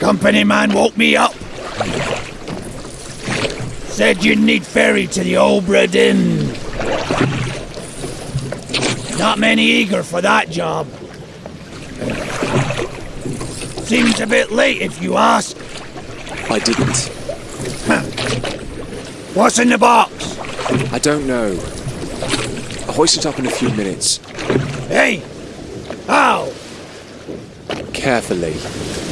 Company man woke me up. Said you'd need ferry to the Obra Dinn. Not many eager for that job. Seems a bit late if you ask. I didn't. What's in the box? I don't know. I'll hoist it up in a few minutes. Hey! How? Carefully.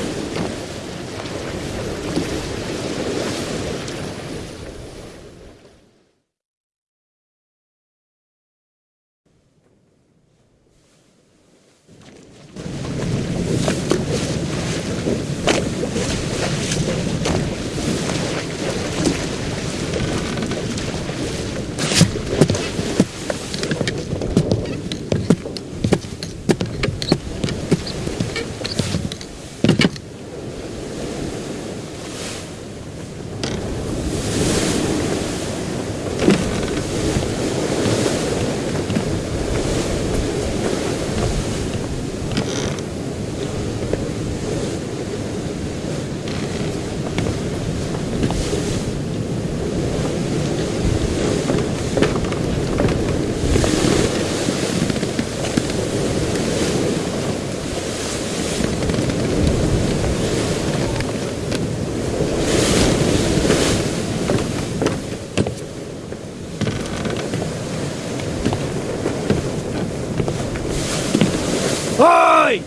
Oi!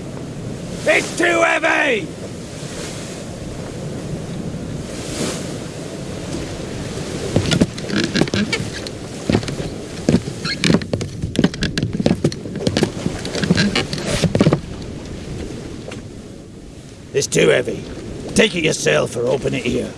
It's too heavy! It's too heavy. Take it yourself or open it here.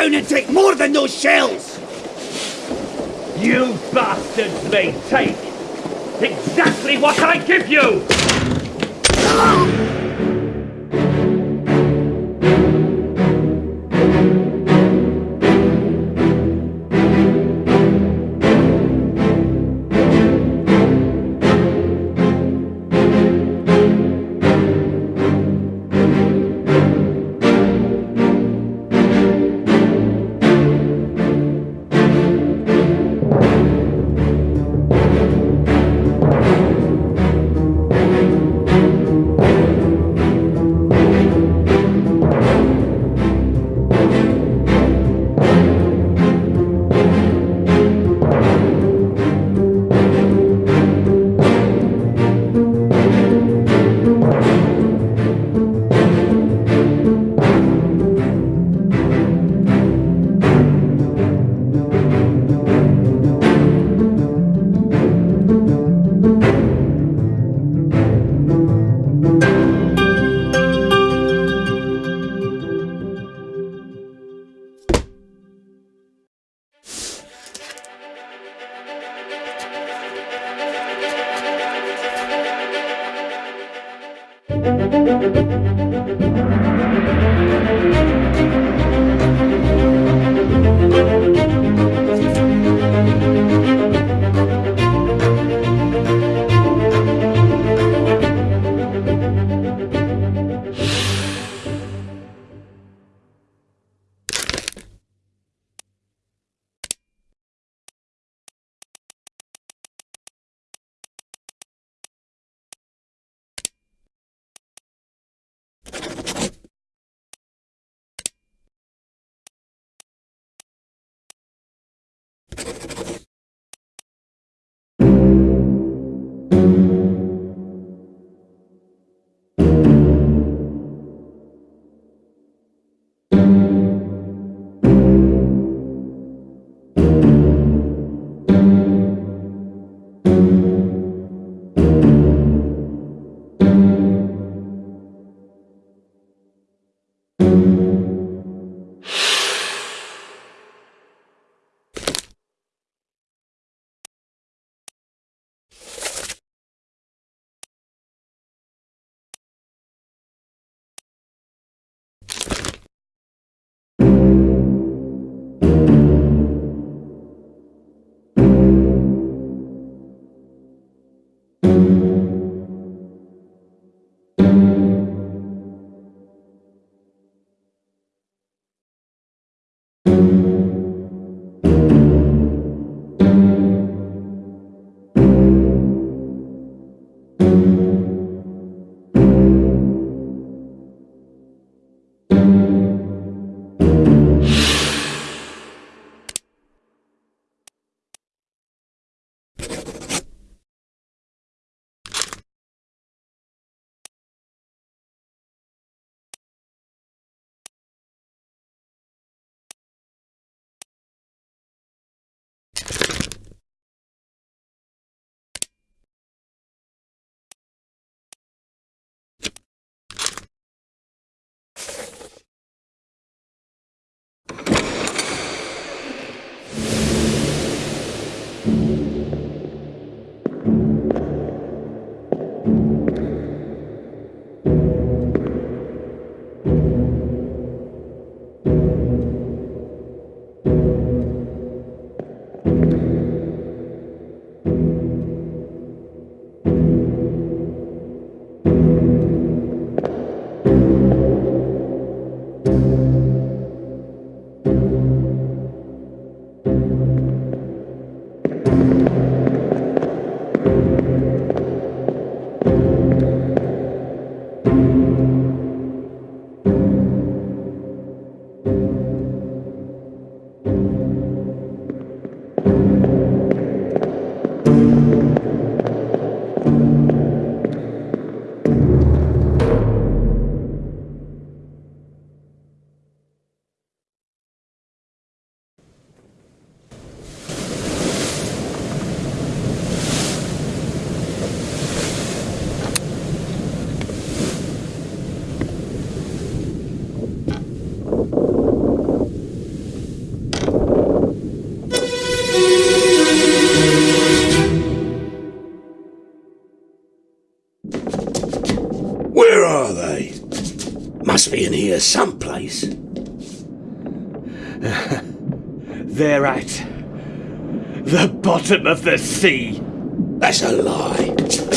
Down and take more than those shells! You bastards may take exactly what I give you! Where are they? Must be in here someplace. They're at the bottom of the sea. That's a lie.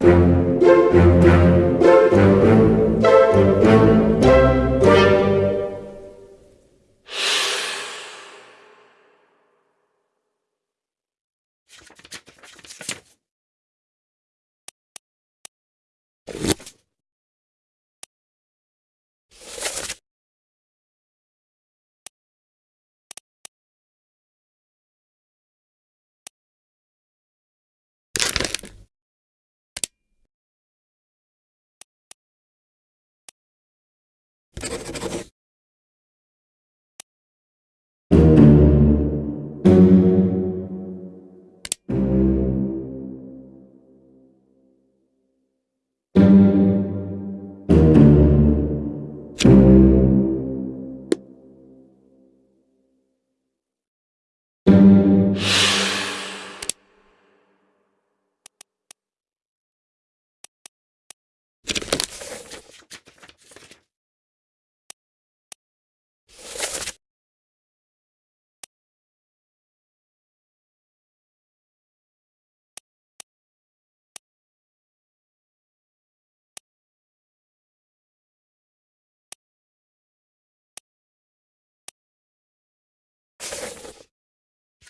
You